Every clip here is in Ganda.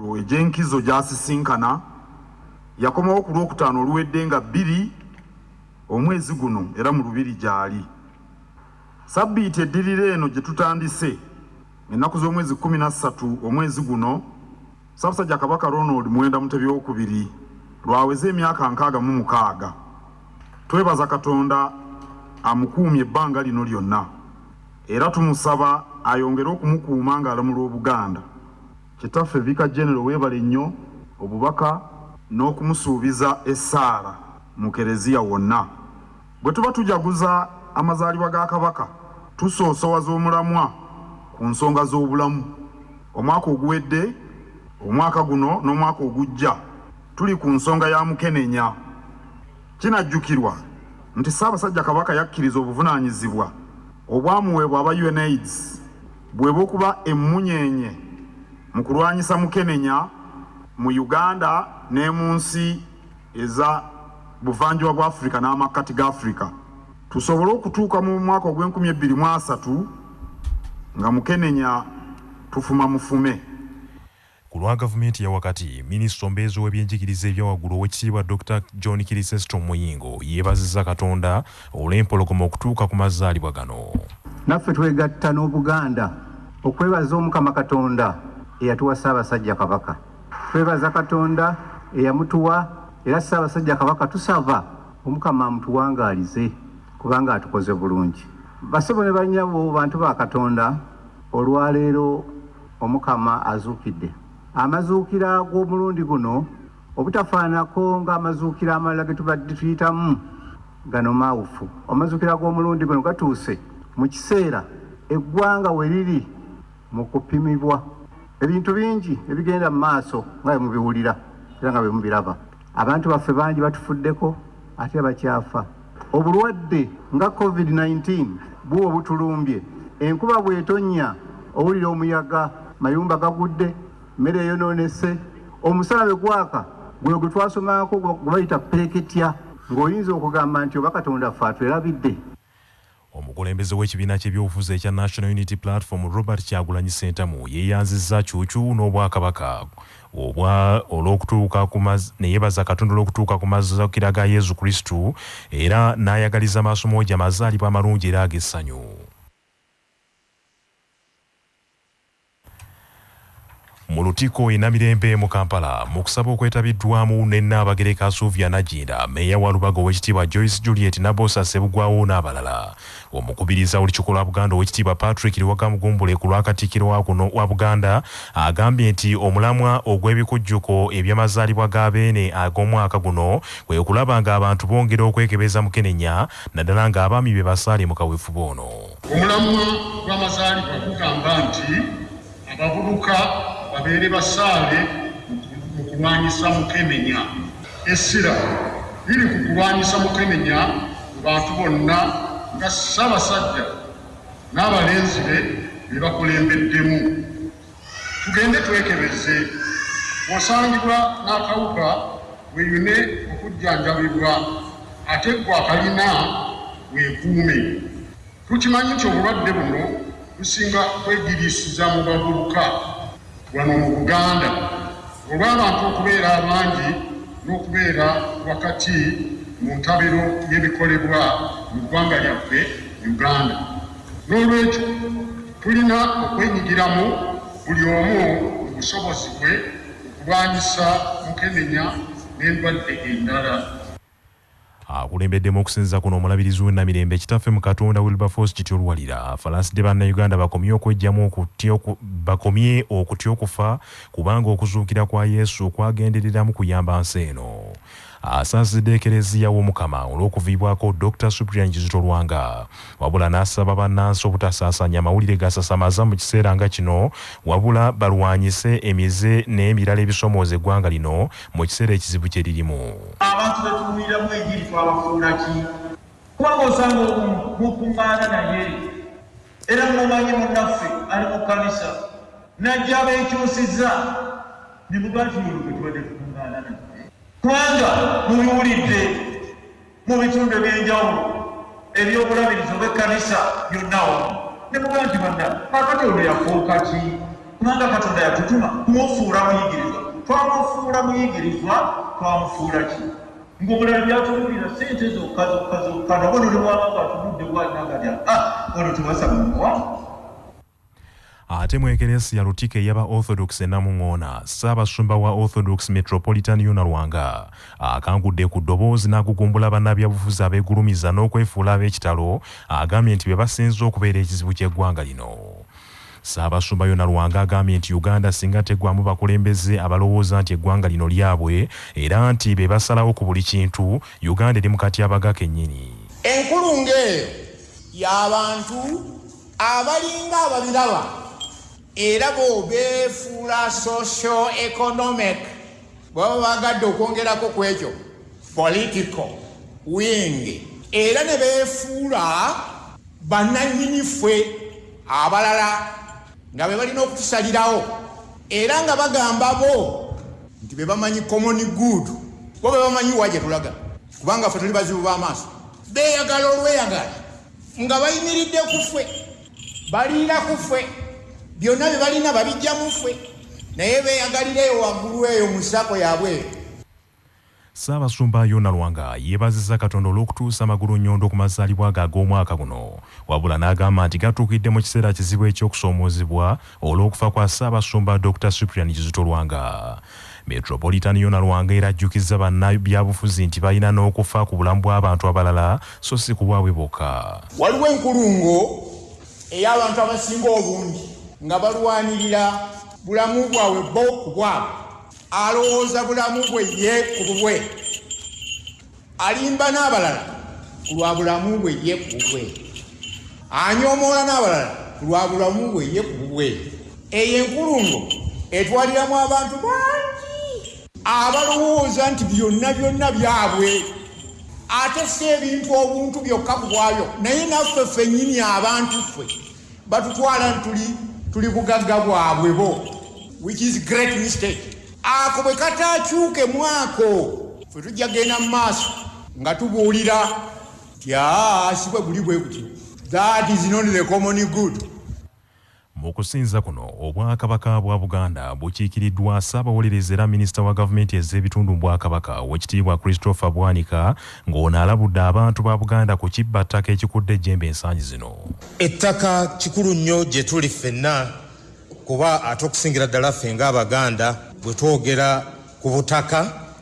egy'enkizo gyasisinkana yakomawo ku lwokutaano oluwedde nga bbiri omwezi guno era mu lubiri gy'ali. Sabbiiti eddirira eno gye tutandise ennaku z'omwezi kumi na ssatu omwezi guno ssaabasajja kabaka ronald mwenda mutebi wokubiri lwaweza emyaka nkaaga mu mukaaga. Twebaza katonda amukuumye ebbanga lino lyonna era tumusaba ayongere okumukuuma ng'alamula obuganda kitaffe vika genero weebale nnyo obubaka n'okumusuubiza essaala mu kereziya wonna. Bwe tuba tujaguza amazaalibwa ga kabaka tusoosowaza omulamwa ku nsonga z'obulamu. Omwaka oguwedde omwaka guno n'omwaka ogujja tuli ku nsonga ya mukenenya. Kinajjukirwa nti ssaabasajja kabaka yakkiriza obuvunaanyizibwa obwamuweebwa aba unaids bwe bw'okuba emmunyeenye mu kulwanyisa mukenenya mu uganda ne mu nsi eza buvanjuba bwa afirika n'amakkati ga afirika tusobole okutuuka mu mwaka ogw'enkumi ebbiri mu asatu nga mukenenya tufuma mufume. Ku lwa gavumenti ya wakati minisita ombeezi w'ebyenjigiriza ebyawaggulu owekitiibwa dr john kirisesto muyingo yeebazizza katonda olw'empologoma okutuuka ku mazaalibwa gano. Naffe twegatta n'obuganda okwebaza omukama katonda eyatuwa ssaabasajja kabaka twebaza katonda eyamutuwa era ssaabasajja kabaka tusaba omukama amutuwangaalize kubanga atukoze bulungi. Basebo ne banyabo bantu ba katonda olwaleero omukama azuukidde. Amazuukira g'omulundi guno obutafaanako ng'amazuukira amalala ge tubadde tuyitamu gano maawufu amazuukira g'omulundi guno gatuuse mu kiseera eggwanga we riri mu kupimibwa ebintu bingi ebigenda mu maaso nga bwe mubiwulira era nga bwe mubiraba. Abantu baffe bangi batufuddeko ate bakyafa. Obulwadde nga covid-19 buwo butulumbye enkuba bw'etonnya owulira omuyaga mayumba gagudde mmere eyonoonese omusala bwe gwaka gwe gwe twasomako gwe bayita pereketya ng'oyinza okugamba nti oba katonda ffe atwerabidde omukulembeze w'ekibiina ky'ebyobufuzi ekya national unity platform robert kyagulanyi sentamu yeeyanzizza cuucu n'obwakabaka obwa olw'okutuuka ne yeebaza katonda olw'okutuuka ku mazukira ga yesu kristu era n'ayagaliza maasomo gye amazaalibwa amalungi era ag'essanyu mu lutiko enamirembe mu kampala mu kusaba okwetabiddwamu ne nnaabagereka suvia najinda meeya wa lubaga owekitiibwa joyce juliet nabosa sebugwawo n'abalala. Omukubiriza olukiiko lwa buganda owekitiibwa patrick liwagamugumbule ku lwakatikkiro wa kuno wa buganda agambye nti omulamwa ogw'ebikujjuko eby'amazaalibwa ga beene ag'omwaka guno kwe kulaba ng'abantu bongera okwekebeza mukenenya naddala ng'abaami be basaale mu kaweefube ono. Omulamwa gw'amazaalibwa gugamba nti abavubuka babeere basaale mu kulwanyisa mukenenya essira liri ku kulwanyisa mukenenya mu bantu bonna nga ssaabasajja n'abalenzi be be bakulembeddemu. Tugende twekebeze. Bw'osangibwa n'akawuka weeyune okujjanjabibwa ate gwe akalina weekuume tukimanyi nti obulwadde buno businga kwegiriisiza mu bavubuka wano mu buganda. Olw'abantu okubeera abangi n'okubeera wakati mu ntabiro y'ebikolebwa mu ggwanga lyaffe uganda. N'olwekyo tulina okwenyigiramu buli omu mu busobozi bwe okulwanyisa mukenenya n'endwadde endala akulembeddemu okusinziza kuno omulabirizi w'ennamirembe kitaffe mu katonda wilberforce kityo oluwalira falansidde bannayuganda bakomye okwejjamu bakomye okutya okufa kubanga okuzuukira kwa yesu kwagendereramu kuyamba nsi eno asaasizidde ekereziya w'omukama olw'okuviibwako dr suprian kizito lwanga. Wabula n'asaba bannansi obutasaasaanya amawulire gasasamaza mu kiseera nga kino wabula balwanyise emize n'emirala ebisomooza eggwanga lino mu kiseera ekizibu kye ririmu abantu betuwuliramu enjiri twabafuula ki? Kubanga osanga mukuŋŋaana naye. Era mumanyi munnaffe ali mu kanisa najja abeekyusiza ne muga nti olwo bwe tubadde tukuŋŋaana naye kubanga mubiwulidde mu bitundu ebyenjawulo ebyobulabirizo bw'ekkanisa byonna wamu ne muga nti banna kakati ono yafuuka ki? Kubanga katonda yatutuma kumufuula muyigirizwa twamufuula muyigirizwa twamufuula ki? Ng'omulala byatubuulira sente zokka zokka zokka nabo nolibwanga ngaatunudde bwannagalya. Ah ono tubasaba muwa ate mu ekeresiya lutiko eyaba orthodox enamuŋŋoona ssaabasumba wa orthodox metropolitan yona lwanga akangudde ku ddoboozi n'agugumbula bannabyabufuzi abeegulumiza n'okwefuula ab'ekitalo agambye nti be basinze okubeera ekizibu ky'eggwanga lino. Ssaabasumba yona lwanga agambye nti uganda singa teggwamu bakulembeze abalowooza nti eggwanga lino lyabwe era nti be basalawo ku buli kintu uganda eri mu katyabaga kennyini. Enkulungo eyo y'abantu abalinga ababiraba era bo beefuula socio economic bwaba bagadde okwongerako ku ekyo political wing. Era ne beefuula bannannyini ffe abalala nga be balina okutusalirawo. Era nga bagamba bo nti be bamanyi common good bo be bamanyi wa gye tulaga kubanga ffe tuli bazibu b'amaaso. Beeyagala olweyagala nga bayimiridde ku ffe baliira ku ffe byonna bye balina babijja mu ffe. Naye beeyagalira eyo waggulu eyo mu ssako yabwe ssaabasumba yona lwanga yeebazizza katonda olw'okutuusa amagulu nnyondo ku mazaalibwa ge ag'omwaka guno. Wabula n'agamba nti gatuukidde mu kiseera kizibu eky'okusoomoozebwa olw'okufa kwa ssaabasumba dr suprian kizito lwanga. Metropolitan yona lwanga era ajjukizza bannabyabufuzi nti balina n'okufa ku bulamu bw'abantu abalala so si ku bwabwe bokka. Waliwo enkulungo ey'abantu abasinga obungi nga balwanirira bulamu bwabwe bo ku bwabwe. Alowooza bulamu bwe ye ku bubwe. Alimba n'abalala ku lwa bulamu bwe ye ku bubwe. Anyoomoola n'abalala ku lwa bulamu bwe ye ku bubwe. Eyo enkulungo etwaliramu abantu bangi. Abalowooza nti byonna byonna byabwe ate si ebintu obuntu byokka ku bwabyo naye naffe ffennyini abantu ffe batutwala ntuli tuli bugagga bwabwe bo which is great mistake. Ako bwe kataakyuke mwako ffe tujja genda mu maaso nga tubuulira nti aa si bwe guli bwe gutyo that is not the common good mu kusinza kuno obwakabaka bwa buganda bukiikiriddwa ssaabawolereza era minisita wa gavumenti ez'ebitundu mu bwakabaka owekitiibwa christopher bwanika ng'ono alabudde abantu ba buganda ku kibba ttaka ekikudde ejjembe ensangi zino. Ettaka kikulu nnyo gye tuli ffenna kuba ate okusingira ddala ffe ng'abaganda bwe twogera ku butaka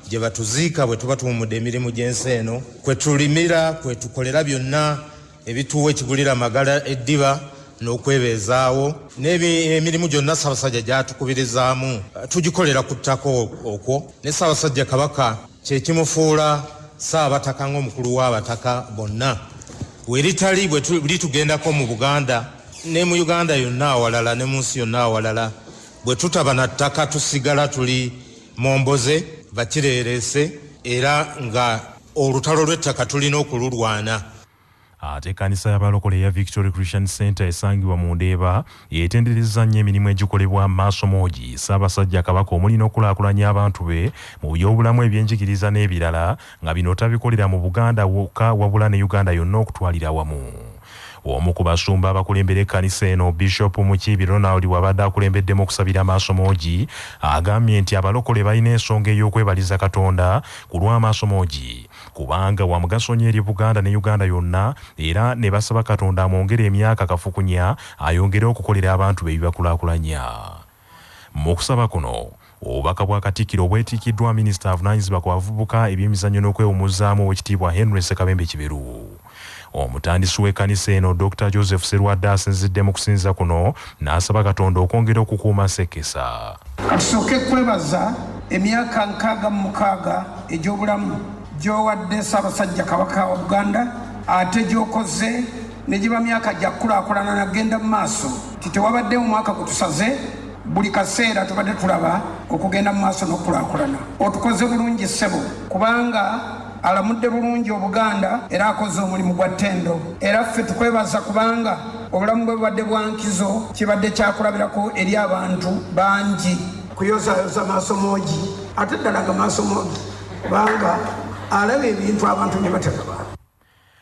gye batuziika bwe tuba tuwumudde emirimu gy'ensi eno kwe tulimira kwe tukolera byonna ebituwa ekigulira amagala eddiba n'okwebeezaawo. N'emirimu gyonna ssaabasajja gyatukubirizaamu. Tugikolera ku ttaka okwo. Ne ssaabasajja kabaka kyekimufuula ssaabataka ng'omukulu w'abataka bonna. Weritali bwe litugendako mu buganda ne mu uganda yonna awalala ne mu nsi yonna awalala bwe tutaba na ttaka tusigala tuli momboze bakireerese era nga olutalo lw'ettaka tulina okululwana ate ekkanisa y'abalokole eya victory christian center esangibwa mu ndeeba yeetenderezza nnyo emirimu egikolebwa maaso moogi ssaabasajja kabaka omulina okulaakulanya abantu be mu byobulamu ebyenjigiriza n'ebirala nga bino tabikolera mu buganda wokka wabula ne uganda yonna okutwalira wamu. Omu ku basumba abakulembera ekkanisa eno bishop mukiibi ronald wabadde akulembeddemu okusabira maaso moogi agambye nti abalokole balina ensonga ey'okwebaliza katonda ku lw'amaaso moogi kubanga wa mugaso nnyo eri buganda ne uganda yonna era ne basaba katonda amwongere emyaka kafukunya ayongere okukolera abantu be bibakulaakulanya. Mu kusaba kuno obubaka bwa katikkiro bwetiikiddwa minisita avunanyizibwa ku bavubuka ebyemizannyo n'okwewummuzaamu owekitiibwa henry sekabembe kiberu. Omutandisi w'ekkanisa eno dr joseph serwadde asinzidde mu kusinza kuno n'asaba katonda okwongera okukuuma sekesa katusooke kwebaza emyaka nkaaga mu mukaaga egy'obulamu gy'owadde ssaabasajja kabaka wa buganda ate gy'okoze ne giba myaka gya kulaakulana nagenda mu maaso. Ti tewabadde mu mwaka gutusaze buli kaseera tubadde tulaba okugenda mu maaso n'okulaakulana otukoze bulungi ssebo kubanga alamudde bulungi obuganda era akoze omulimu gwa ttendo. Era ffe tukwebaza kubanga obulamu bwe bubadde bwa nkizo kibadde kyakulabirako eri abantu bangi. Kuyozayoza maaso moogi ate ddala ga maaso moogi kubanga alaba ebintu abantu bye batalaba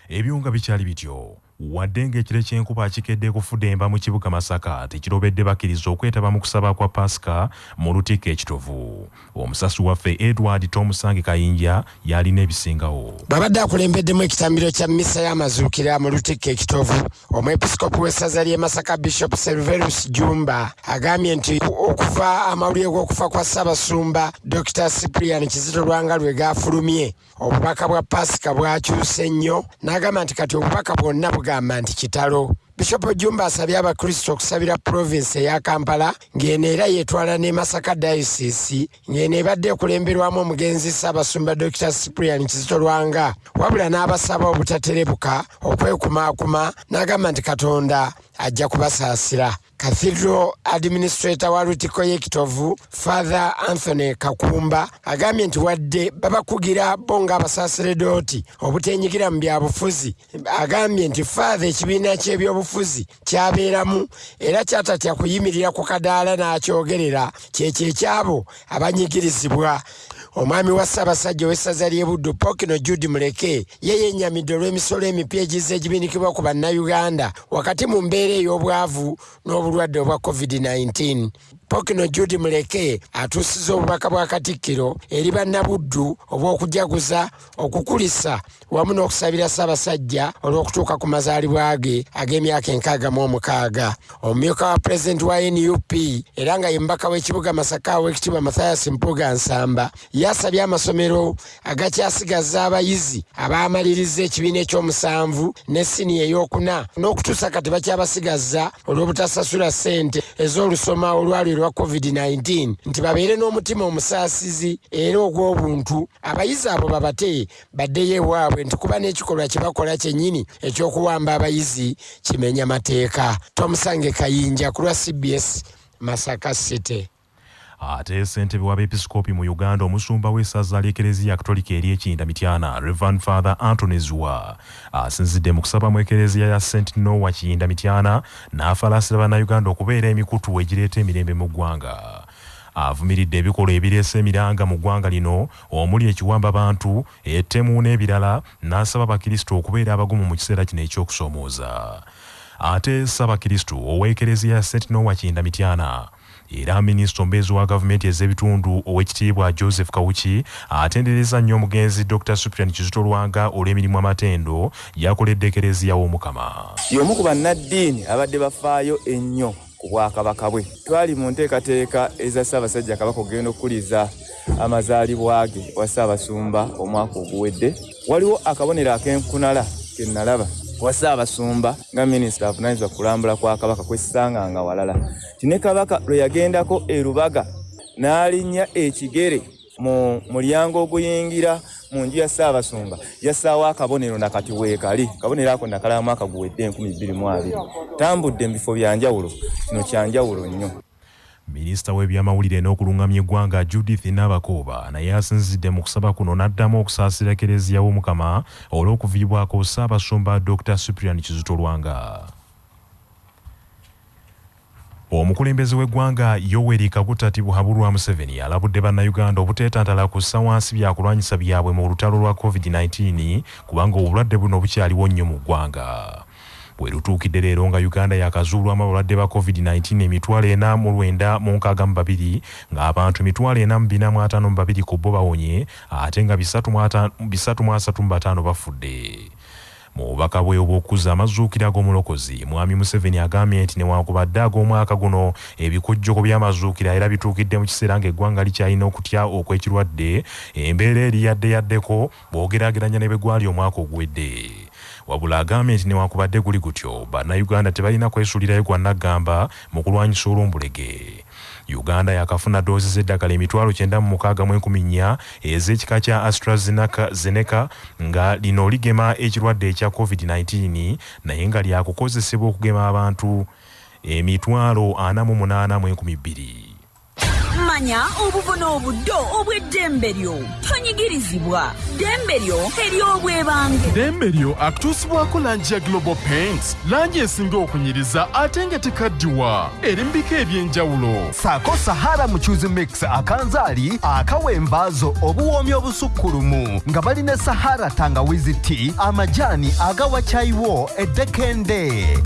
ebyo nga bikyali bityo wadde ng'ekire ky'enkuba kikedde kufudemba mu kibuga masaka tekirobedde bakkiriza okwetaba mu kusaba kwa pasika mu lutikko ekitovu. Omusasi waffe edward tomusange kayinja yalina ebisingawo. Babadde akulembeddemu ekitambiro kya mmisa y'amazuukira mu lutikko ekitovu. Omwepiskopi w'essaza ly'e masaka bishop serverus jumba agambye nti okuva amawulire g'okufa kwa ssaabasumba dr. Cyprian kizito lwanga lwe gafulumye obubaka bwa pasika bwakyuse nnyo n'agamba nti kati obubaka bwonna bugamba nti kitalo. Bishopu jumba asabye abakristo okusabira provinsi eya kampala ng'eno era yeetwala ne masaka dayosisi ng'eno ebadde ekulemberwamu omugenzi ssaabasumba dr cyprian kizito lwanga wabula n'abasaba obutaterebuka okwekumaakuma n'agamba nti katonda ajja kubasaasira. Cathedral administrator wa lutiko y'ekitovu father anthony kakumba agambye nti wadde babakugira bo ng'abasaseredooti obutenyigira mu byabufuzi. Agambye nti father ekibiina ky'ebyobufuzi kyabeeramu era kyatatya kuyimirira ku kadaala n'akyogerera kyekyo ekyabo abanyigirizibwa omwami wa ssaabasajja ow'essaza ly'e buddu pokino jude muleke ye yennyamidde olw'emisolo emipya egize egibinikibwa ku bannayuganda wakati mu mbeera ey'obwavu n'obulwadde obwa covid-19 pokino jude muleke atuusiza obubaka bwa katikkiro eri bannabuddu obw'okujaguza okukulisa wamu n'okusabira ssaabasajja olw'okutuuka ku mazaalibwa ge ag'emyaka enkaaga mu omukaaga. Omumyuka wa pulezidenti wa nup era nga ye mubaka w'ekibuga masaka w'ekitiibwa mathayas mpuga nsamba yasabye amasomero agakyasigaza abayizi abaamaliriza ekibiina ekyomusanvu ne siniya eyokuna n'okutuusa kati bakyabasigaza olw'obutasasula ssente ez'olusoma olwali lwa covid-19 nti babeere n'omutima omusaasizi era ogw'obuntu. Abayizi abo babate baddeyo ewaabwe nti kuba n'ekikolwa kye bakola kyennyini ekyokuwamba abayizi kimenya mateeka. Tomusange kayinja ku lwa cbs masaka city ate ssentebe w'abeepisikoopi mu uganda omusumba w'essaza ly'ekereziya katolika ery'ekinda mityana revan father antony zwa asinzidde mu kusaba mu ekereziya ya st noa kiyinda mityana n'afalaasira bannayuganda okubeera emikutu egireeta emirembe mu ggwanga. Avumiridde ebikolwa ebireese emiranga mu ggwanga lino omuli ekiwamba bantu ettemu n'ebirala n'asaba abakristo okubeera abagumu mu kiseera kino ekyokusoomooza ate ssabakristo ow'ekereziya ya st noa kiyinda mityana era minisita omubeezi wa gavumenti ez'ebitundu owekitiibwa joseph kawuki atendereza nnyo omugenzi dr suprian kizito lwanga olw'emirimu amatendo yakoledde ekereziya w'omukama. Y'omu ku bannaddiini abadde bafaayo ennyo ku bwakabaka bwe. Twali mu nteekateeka eza ssaabasajja kabaka okugenda okukuliza amazaalibwa ge wa ssaabasumba omwaka oguwedde. Waliwo akabonero ak'enkunala ke nalaba wa ssaabasumba nga minisita avunanyizibwa kulambula kwa kabaka kwesisanganga walala. Ti ne kabaka lwe yagendako e lubaga n'alinnya ekigere mu mulyango oguyingira mu nju ya ssaabasumba yassaawo akabonero nakati weekali. Kabonero ako nakalaba mwaka guwedde 2020 tambudde mu bifo byanjawulo kino kyanjawulo nnyo minisita w'ebyamawulire n'okuluŋŋamya eggwanga judith nabakooba naye asinzidde mu kusaba kuno n'addamu okusaasira ekereziya w'omukama olw'okuviibwako ssaabasumba dr suprian kizito lwanga omukulembeze w'eggwanga yoweri kaguta tibuhaburwa museveni alabudde bannayuganda obuteetantala kussa wansi byakulwanyisa byabwe mu lutalo lwa covid-19 kubanga obulwadde buno bukyaliwo nnyo mu ggwanga bwe lutuukidde leero nga uganda yakazuulwamu abalwadde ba covid-19 emitwalo ena mu lwenda mu nkaaga mu babiri ng'abantu emitwalo ena mu bina mu ataano mu babiri ku bo bawonye ate nga bisatu mu asatu mu bataano bafudde. Mu bubaka bwe obw'okuzza amazuukira g'omulokozi mwami museveni agambye nti newankubadde ag'omwaka guno ebikujjuko by'amazuukira era bituukidde mu kiseera ng'eggwanga likyalina okutya okw'ekirwadde embeera eri yadde yaddeko bw'ogeraageranya ne bwe gwali omwaka oguwedde wabula agambye nti newankubadde guli gutyo bannayuganda tebalina kwesuulirayo gwa naggamba mu kulwanyisa olumbulege uganda yakafuna doozi z'eddagala emitwalo 96 ez'ekika kya astrazeneca nga lino ligema ekirwadde ekya covid-19 naye nga lyakukozesebwa okugema abantu emitwalo 48 mu 12 okulwanya obuvuna obuddo obw'eddembe lyo tonyigirizibwa ddembe lyo ery'obwebange ddembe lyo akutuusibwako langi ya global paints. Langi esinga okunyiriza ate nga tekaddiwa. Eri mu bika eby'enjawulo. Saako sahara mukyuzi mix akanzaali akawa envaazo obuwoomi obusukkulumu. Nga balina sahara tangawizi ti amajaani agawa kyayiwo eddekende.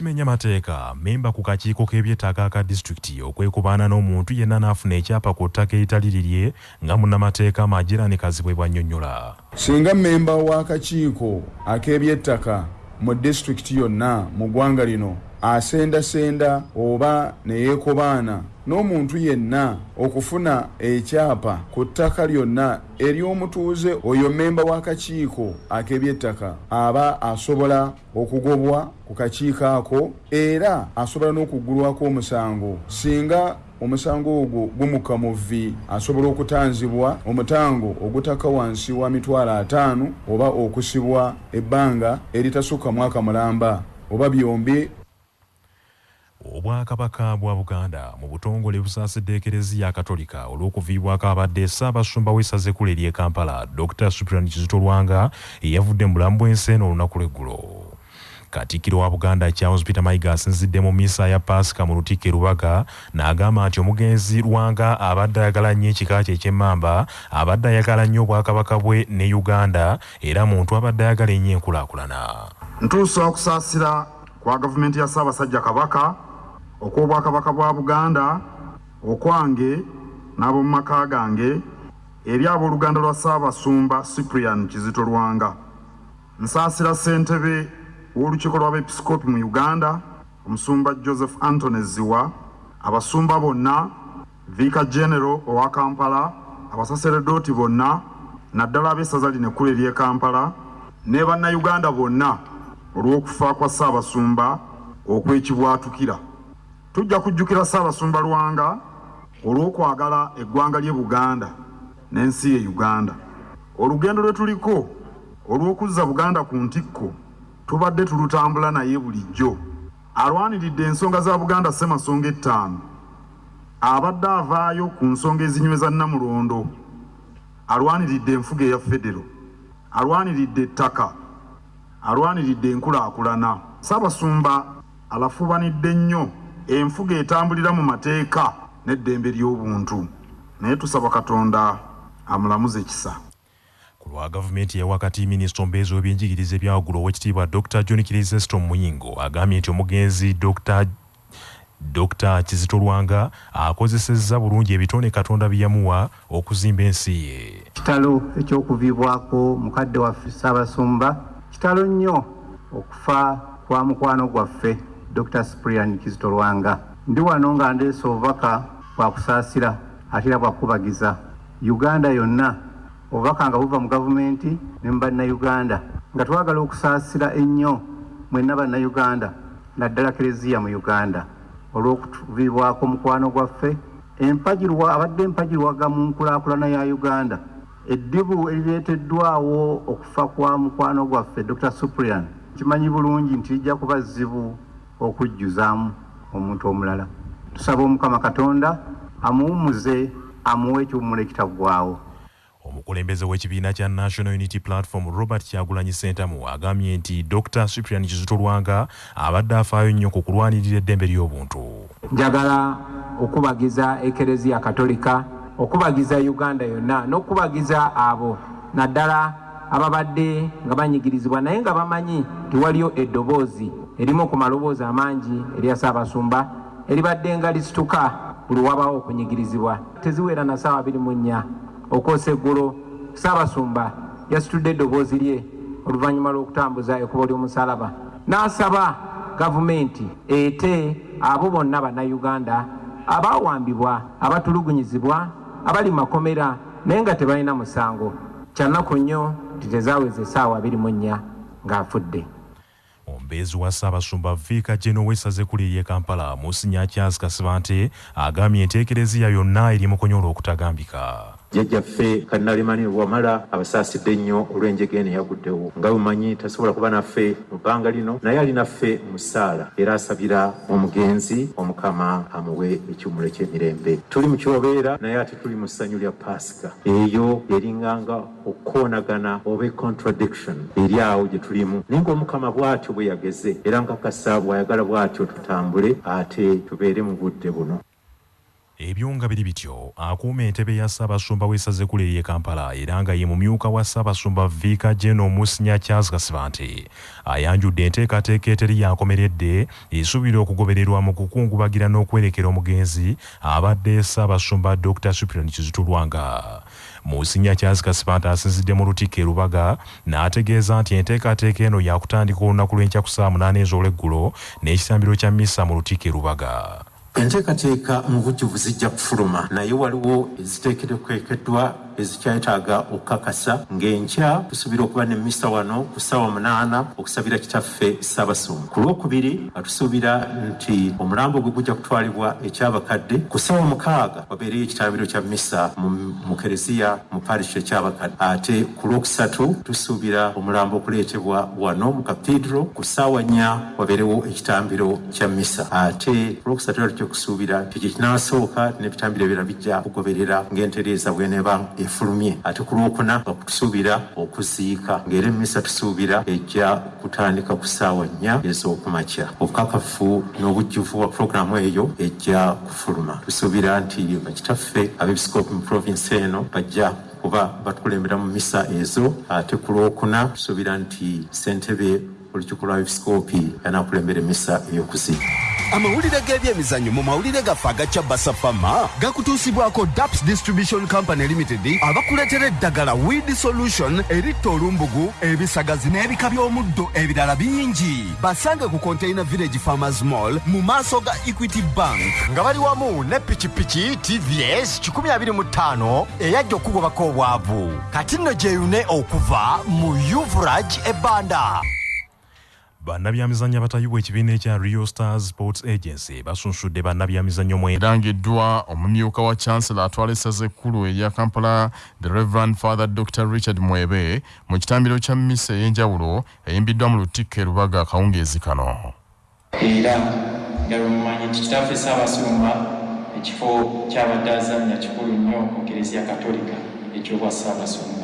Kimenya mateeka memba ku kakiiko k'ebyettaka aka disitulikiti okwekubaana n'omuntu yenna n'afuna ekyapa ku ttaka eritali lirye nga munnamateeka majirani kazibwe bwannyonnyola singa memba w'akakiiko ak'ebyettaka mu disitulikiti yonna mu ggwanga lino asendasenda oba neyeekobaana n'omuntu yenna okufuna ekyapa ku ttaka lyonna ery'omutuuze oyo memba w'akakiiko ak'ebyettaka aba asobola okugobwa ku kakiiko ako era asobola n'okuggulwako omusango. Singa omusango ogwo gumuka mu vvi asobola okutanzibwa omutango ogutaka wansi wa mitwalo ataano oba okusibwa ebbanga eritasukka mwaka mulamba oba byombi obwakabaka bwa buganda mu butongole busaasidde ekereziya katolika olw'okuviibwako abadde ssaabasumba w'essaza ekkulu ery'e kampala dr suprian kizito lwanga eyavudde mu bulamu bw'ensi eno olunaku lw'eggulo katikkiro wa buganda charles peter mayiga asinzidde mu misa ya pasika mu lutikko e rubaga n'agamba nti omugenzi lwanga abadde ayagala nnyo ekika kye ekyemmamba abadde ayagala nnyo obwakabaka bwe ne uganda era muntu abadde ayagala ennyo enkulaakulana. Ntuusa okusaasira kwa gavumenti ya ssaabasajja kabaka okw'obwakabaka bwa buganda okwange n'ab'omu maka gange eri ab'oluganda lwa ssaabasumba cyprian kizito lwanga. Nsaasira ssentebe w'olukiiko lw'abepisikoopi mu uganda omusumba joseph antony ziwa abasumba bonna viika genero owa kampala abasaseredooti bonna naddala ab'essaza lino ekkulu ery'e kampala ne bannayuganda bonna olw'okufa kwa ssaabasumba okw'ekibwatukira tujja kujjukira ssaabasumba lwanga olw'okwagala eggwanga ly'e buganda n'ensi ye uganda. Olugendo lwe tuliko olw'okuzza buganda ku ntikko tubadde tulutambula naye bulijjo. Alwaniridde ensonga za buganda ssemasonga ettaano. Abadde avaayo ku nsonga ezinyweza namulondo. Alwaniridde enfuga eya federo. Alwaniridde ettaka. Alwaniridde enkulaakulana. Ssaabasumba alafubanidde nnyo enfuga etambulira mu mateeka n'eddembe ly'obuntu. Naye tusaba katonda amulamuze ekisa. Ku lwa gavumenti ya wakati minisita omubeezi w'ebyenjigiriza ebyawaggulu owekitiibwa dr john kirizesto muyingo agambye nti omugenzi dr dr kizito lwanga akozesezza bulungi ebitone katonda bye yamuwa okuzimba ensi ye. Kitalo ekyokuviibwako mukadde waffe ssaabasumba kitalo nnyo okufa kwa mukwano gwaffe dr. Sprian kizito lwanga ndi wano nga ndeesa obubaka bwakusaasira ate era bwakubagiza uganda yonna obubaka nga buva mu gavumenti ne mu bannayuganda. Nga twagala okusaasira ennyo mwenna bannayuganda naddala kereziya mu uganda. Olw'okutuviibwako mukwano gwaffe empagirwa abadde empagirwaga mu nkulaakulana ya uganda. Eddibu erireeteddwawo okufa kwa mukwano gwaffe dr. Suprian kimanyi bulungi nti lijja kuba zzibu okujjuzaamu omuntu omulala. Tusaba omukama katonda amuwumuze amuwe ekiwumulo ekitaggwawo omukulembeze w'ekibiina kya national unity platform robert kyagulanyi sentamu agambye nti dr suprian kizito lwanga abadde afaayo nnyo ku kulwanirira eddembe ly'obuntu. Njagala okubagiza ekereziya katolika okubagiza uganda yonna n'okubagiza abo naddala ababadde nga banyigirizibwa naye nga bamanyi nti waliyo eddoboozi erimu ku maloboozi amangi erya ssaabasumba eribadde nga lisituka buli wabawo okunyigirizibwa. Teziwera na ssaawa 24 okwosa eggulo ssaabasumba yasitudde eddoboozi lye oluvannyuma lw'okutambuza ekkubo ly'omusalaba. N'asaba gavumenti ete abo bonna bannayuganda abaawambibwa abatulugunyizibwa abali makomera naye nga tebalina musango. Kyannaku nnyo nti tezaaweza essaawa 24 ng'afudde omubeezi wa ssaabasumba viika geno w'essaza ekkulu ery'e kampala musinya charles kasibante agambye enteekereziya yonna eri mukonyola okutagambika jjajjaffe kannalemani wamala abasaasidde ennyo olw'enjega eno eyaguddewo. Nga bumanyi tasobola kuba naffe mu bbanga lino naye ali naffe mu ssaala era asabira omugenzi omukama amuwe ekiwumulo eky'emirembe. Tuli mu kyobeera naye ate tuli mu ssanyu lya paasika eyo eringanga okukoonagana oba econtradiction eri awo gye tulimu. Naye ng'omukama bw'atyo bwe yageze era nkakasa bw'ayagala bw'atyo tutambule ate tubeere mu budde buno ebyo nga biri bityo akuuma entebe ya ssaabasumba w'essaza ekkulu ery'e kampala era nga ye mumyuka wa ssaabasumba viika geno musinya charles kasiba nti ayanjudde enteekateeka eteri yankomeredde esuubira okugobererwa mu kukungubagira n'okwerekera omugenzi abadde ssaabasumba dr supiran kizitulwanga. Musinya charles kasiba nti asinzidde mu lutikko e lubaga n'ategeeza nti enteekateeka eno yakutandika olunaku lw'enkya ku ssaawa munaana ez'olweggulo n'ekisambiro kya misa mu lutikko e lubaga enteekateeka mu bujjuvu zijja kufuluma. Naye waliwo eziteekeddwa ezikyetaaga okukakasa ng'enkya tusuubira okuba ne misa wano ku ssaawa munaana okusabira kitaffe ssaabasumba. Ku lwokubiri nga tusuubira nti omulambo gwe gujja kutwalibwa ekyabakadde ku ssaawa mukaaga wabeereyo ekitambiro kya misa mu- kereziya mu parish ekyabakadde ate ku lwokusatu tusuubira omulambo okuleetebwa wano mu kapiidro ku ssaawa nnya wabeerewo ekitambiro kya misa ate ku lwokusatu era tutya okusuubira nti kye kinaasooka n'ebitambiro ebirala bijja kugoberera ng'entereeza bw'eneeba efulumye. Ate ku lwokuna nga tusuubira okuziika ng'era emmisa tusuubira ejja kutandika ku ssaawa nnya ez'okumakya. Obukakafu n'obujjuvu bwa pulogulaamu eyo ejja kufuluma. Tusuubira nti bakitaffe abeepisikoopi mu provinsi eno bajja kuba batukulembera mu misa ezo. Ate ku lwokuna tusuubira nti ssentebe olukiiko lwa episikoopi yanaakulembera emisa ey'okuziika amawulire g'ebyemizannyo mu mawulire gaffe agacya basafama gakutuusibwako daps distribution company limited abakuleetera eddagala weed solution eritta olumbugu ebisagazi n'ebika by'omuddo ebirala bingi. Basange ku container village farmers mall mu maaso ga equity bank nga bali wamu ne pikipiki tvs 25 eyajja okugobako obwavu. Kati nno gyeyune okuva mu uvrage ebbanda bannabyamizannyo abatayibwa ekibiina ekya rio stars sports agency basunsudde bannabyamizannyo mwe erangiddwa omumyuka wa chancellor atwala essaza ekkulu erya kampala the reverend father dr richard mwebe mu kitambiro kya misa ey'enjawulo eyimbiddwa mu lutikko e lubaga akawungeezi kano. Era nga lwemumanyi nti kitaffe ssaabasumba ekifo kyabadde azannya kikulu nnyo mu kereziya katolika ekyobwa ssaabasumba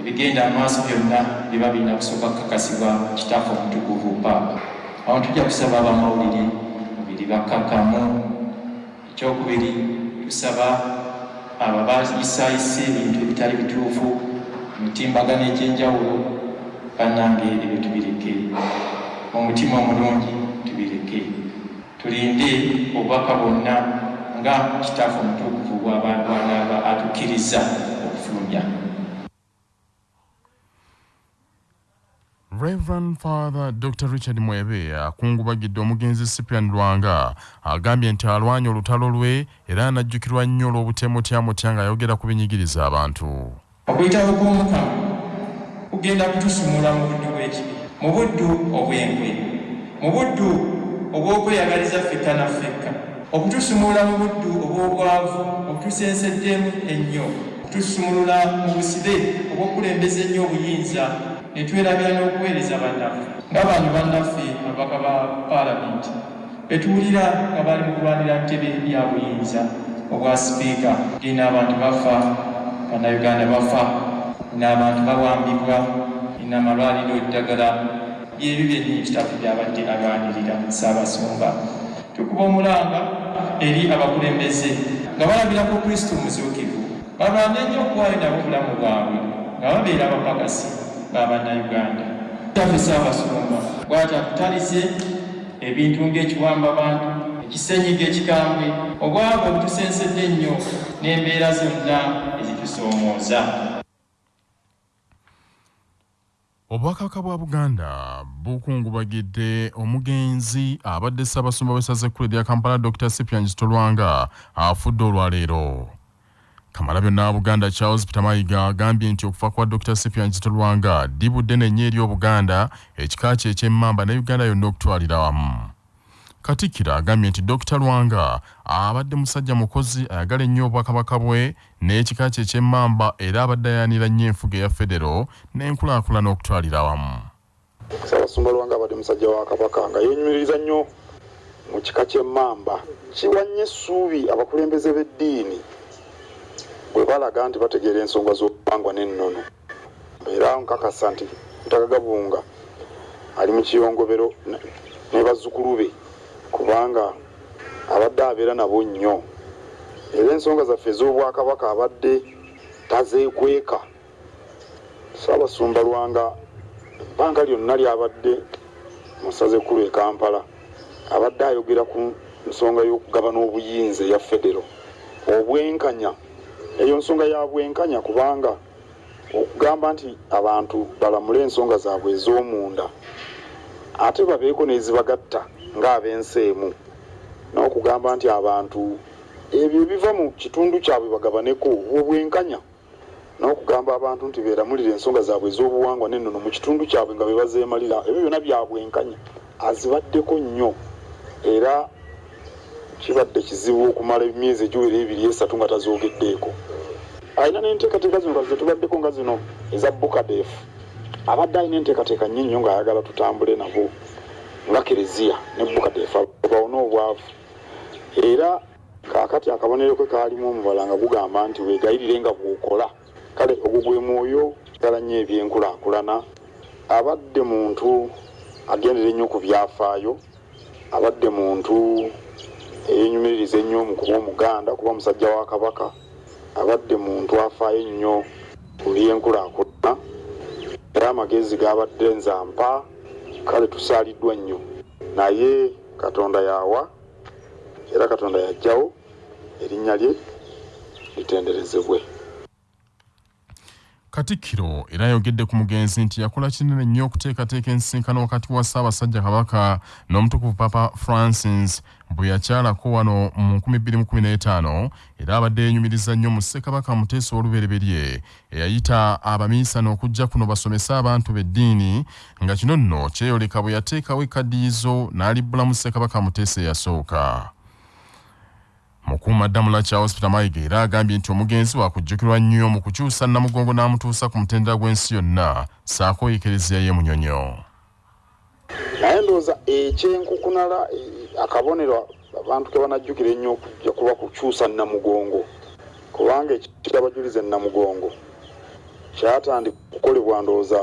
ebigenda amaaso byonna biba birina kusooka kukakasibwa kitaffe omutukuvu paapa awo tujja kusaba abamawulire mubiri bakkakkamu ekyokubiri tusaba abo bayisaayisa ebintu ebitali bituufu emitimbagano egy'enjawulo bannange ebyo tubireke. Omutima omulungi tubireke. Tulinde obubaka bwonna nga kitaffe omutukuvu bw'abantu atukkiriza okufulumya reverend father dr richard mwebe akungubagidde omugenzi cyprian lwanga agambye nti alwanye olutalo lwe era anajjukirwa nnyo olw'obutemutya ng'ayogera ku binyigiriza abantu. Okuyitabo kw'omukama kugenda kutusumula mu buddu bw'ekibi mu buddu obw'enkwe mu buddu obw'okweyagaliza ffekka na ffekka. Okutusumula mu buddu obw'obwavu obutusenseddemu ennyo okutusumulula mu busibe obw'okulembeza ennyo obuyinza ne twerabira n'okuweereza bannaffe ng'abantu bannaffe ababaka ba paalamenti betuwulira nga bali mu kulwanira ntebe ya buyinza obwa sipiika. Gena abantu bafa bannayuganda bafa n'abantu bawambibwa n'amalwaliro eddagala. Byebyo byennyini kitaffe byabadde alwanirira ssaabasumba. Tukuba omulanga eri abakulembeze nga balabira ku kristo omuzuukivu balwane nnyo okuwaayo nabo obulamu bwabwe nga babeera abapakasi b'abannayuganda. Kitaffe ssaabasumba bw'ati akutalize ebintu ng'ekiwamba bantu ekisenyiga ekikambwe obwavu obutusensedde ennyo n'embeera zonna ezitusoomooza obwakabaka bwa buganda bukungubagidde omugenzi abadde ssaabasumba w'essaza ekkulu erya kampala dr cyprian kitolwanga afudde olwaleero kamalabyonna wa buganda charles peter mayiga agambye nti okufa kwa dr cyprian kitolwanga ddibudde nenye eri obuganda ekika kye ekyemmamba ne uganda yonna okutwalira wamu katikkiro agambye nti dr lwanga abadde musajja mukozi ayagala ennyo obwakabaka bwe n'ekika kye ekyemmamba era abadde ayanira nnyo enfuga eya federo n'enkulaakulana okutwalira awamu. Ssaabasumba lwanga abadde musajja wa kabaka nga yenyumiriza nnyo mu kika ky'emmamba. Kiwa nnyo essuubi abakulembeze b'eddiini bwe balaga nti bategeera ensonga z'obuwangwa n'ennono era nkakasa nti mutagagabunga ali mu kiyongobero ne- bazzukulu be kubanga abadde abeera nabo nnyo. Era ensonga zaffe ez'obwakabaka abadde tazeekweka. Saabasumba lwanga ebbanga lyonna lyabadde mu ssaza ekkulu e kampala abadde ayogera ku nsonga y'okugabana obuyinza eya federo. Obwenkanya eyo nsonga ya bwenkanya kubanga okugamba nti abantu balamule ensonga zaabwe ez'omunda ate babeeko n'ezibagatta ng'ab'ensi emu n'okugamba nti abantu ebyo ebiva mu kitundu kyabwe bagabaneko obwenkanya n'okugamba abantu nti beeramulire ensonga zaabwe ez'obuwangwa n'ennono mu kitundu kyabwe nga be bazeemalira ebyo byonna byabwenkanya azibaddeko nnyo. Era kibadde kizibu okumala emyezi egiwera ebiri esatu nga tazoogeddeeko alina n'enteekateeka zino kazi zetubaddeko nga zino eza bukadefu abadde alina enteekateeka nnyo nnyo ng'ayagala tutambule nabo nga kereziya ne bukadefu bawone obwavu era kaakati akabonero ke kaalimu omubala nga gugamba nti weegayirire nga bw'okola. Kale ogwo gwe mwoyo gala nnyo ebyenkulaakulana. Abadde muntu agendera ennyo ku byafaayo abadde muntu eyenyumiririza ennyo mu kuba omuganda kuba musajja wa kabaka. Abadde muntu afaayo ennyo ku byenkulaakulana. Era amagezi gabadde nzampa kale tusaaliddwa nnyo naye katonda yawa era katonda yajjawo erinnya lye litenderezebwe. Katikkiro era ayogedde ku mugenzi nti yakola kinene nnyo okuteekateeka ensinkano wakati wa ssaabasajja kabaka n'omutukuvu papa francis bwe yakyalako wano mu 2015 era abadde yenyumiriza nnyo mu ssekabaka muteesa olubereberye eyayita abaminsana okujja kuno basomese abantu b'eddiini nga kino nno kyeyoleka bwe yateekawo ekkaddiyizo n'alibbulamu ssekabaka muteesa eyasooka. Mukuumaddamula kya hospital mayiga era agambye nti omugenzi wakujjukirwa nnyo mu kukyusa namugongo n'amutuusa ku mutendera gw'ensi yonna saako ekereziya ye munyonyo naye ndowooza ekyenkukunala eh, akabonero abantu ke banajjukira ennyo okujja kuba kukyusa namugongo. Kubanga ekiti abajuliza namugongo. Kyatandika okukolebwa ndowooza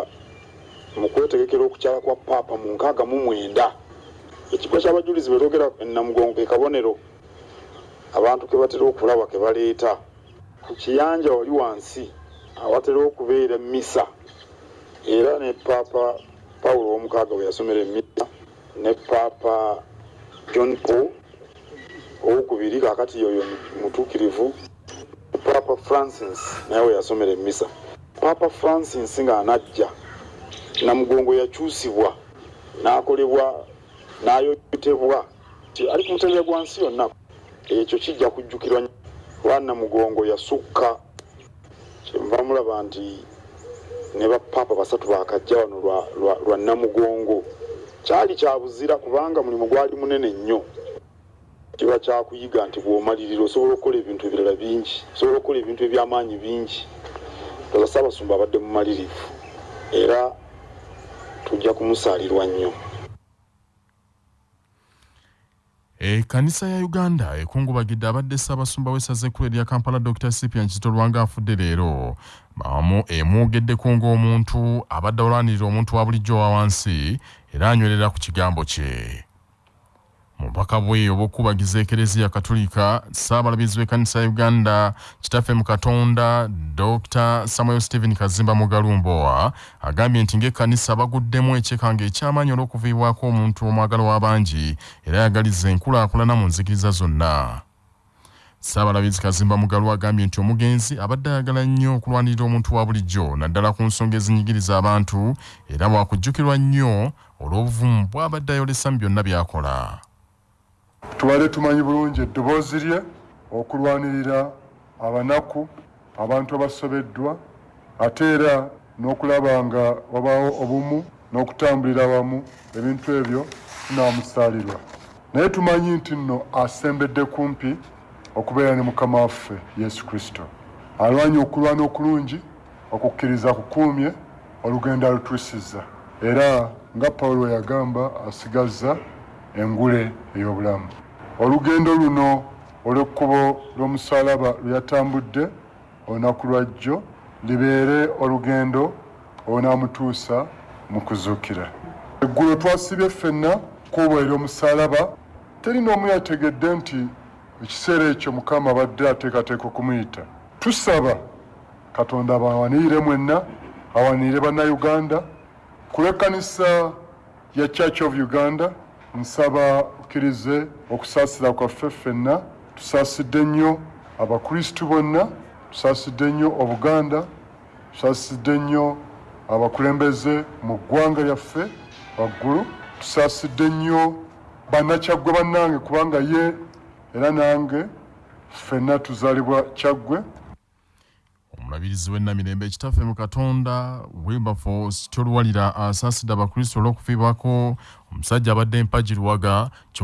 mu kwetegekera okukyala kwa paapa mu nkaaga mu mwenda. Ekigo ky'abajulizi betogera namugongo ke kabonero abantu ke batera okulaba ke baleeta. Ku kiyanja wali wansi awatera okubeera misa era ne paapa pawulo owomukaaga bwe yasomera emisa ne paapa john paul owokubiri kakati yoyo mutuukirivu paapa francis naye we yasomera emisa paapa francis ng'anajja namugongo yakyusibwa n'akolebwa n'ayotebwa ti ali ku mutendera gwa nsi yonna. Ekyo kijja kujjukirwa kuba namugongo yasukka kyenva mulaba nti ne bapaapa basatu bakajja wano lwa- lwa- lwa namugongo. Kyali kya buzira kubanga mulimu gwali munene nnyo. Kiba kyakuyiga nti bw'omalirira osobola okukola ebintu ebirala bingi osobola okukola ebintu ebyamaanyi bingi. Toza saabasumba abadde mumalirivu era tujja kumusaalirwa nnyo. Ekkanisa ya uganda ekungubagidde abadde ssaabasumba w'essaza ekkulu erya kampala dr cyprian kizito lwanga afudde leero emwogeddeko ng'omuntu abadde olwanirira omuntu wa bulijjo wa wansi era anywerera ku kigambo kye. Mu bubaka bwe obw'okubagiza ekereziya katolika ssaabalabizi w'ekkanisa ya uganda kitaffe mu katonda dr samuel stephen kazimba mugalumbowa agambye nti ng'ekkanisa baguddemu ekyekanga ekyamaanyi olw'okuviibwako omuntu omwagalo w'abangi era ayagaliza enkulaakulana mu nzikiriza zonna saabalabizi kazimba mugalu agambye nti omugenzi abadde ayagala nnyo okulwanirira omuntu wa bulijjo naddala ku nsonga ezinyigiriza abantu era bwakujjukirwa nnyo olw'obuvumu bw'abadde ayolesa mu byonna by'akola. Tubale tumanyi bulungi eddoboozi lye okulwanirira abanaku abantu abasobeddwa ate era n'okulaba nga wabaawo obumu n'okutambulira awamu ebintu ebyo tunaamusaalirwa. Naye tumanyi nti nno asembedde kumpi okubeera ne mukama waffe yesu kristo. Alwanye okulwana okulungi okukkiriza kukuumye olugendo alutwisizza era nga pawulo yagamba asigazza engule ey'obulamu. Olugendo luno olw'ekkubo lw'omusalaba lwe yatambudde olunaku lwajjo libeere olugendo olunaamutuusa mu kuzuukira. Eggulo twasibye ffenna kuubwa ery'omusalaba teri n'omu yategedde nti ekiseera ekyo mukama abadde ateekateeka okumuyita. Tusaba katonda abawanirire mwenna awanirire bannayuganda ku lw'ekkanisa ya church of uganda nsaba okkirize okusaasira kwaffe ffenna tusaasidde nnyo abakristu bonna tusaasidde nnyo obuganda tusaasidde nnyo abakulembeze mu ggwanga lyaffe waggulu tusaasidde nnyo bannakyaggwe bannange kubanga ye era nange ffenna tuzaalibwa kyaggwe. Omulabirizi w'ennamirembe ekitaffe mu katonda wilberforce kyoluwalira asaasidde abakristo olw'okufiibwako. Omusajja abadde mpagi luwaga kyokka